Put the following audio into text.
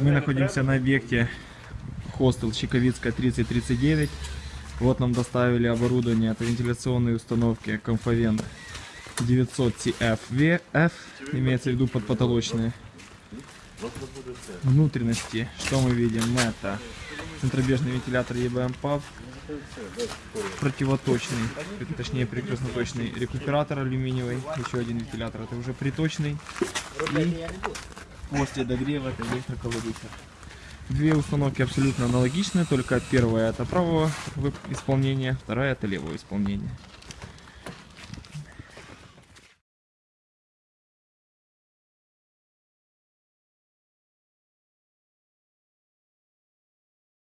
Мы находимся на объекте хостел Чиковицкая 3039. Вот нам доставили оборудование от вентиляционной установки Comfavent 900 CFVF, имеется в виду подпотолочные внутренности. Что мы видим? Это центробежный вентилятор EBM PAV, противоточный, точнее прекрасноточный рекуператор алюминиевый, еще один вентилятор, это уже приточный. И после догрева это электроколодухер. Две установки абсолютно аналогичны, только первая это правого исполнения, вторая это левого исполнения.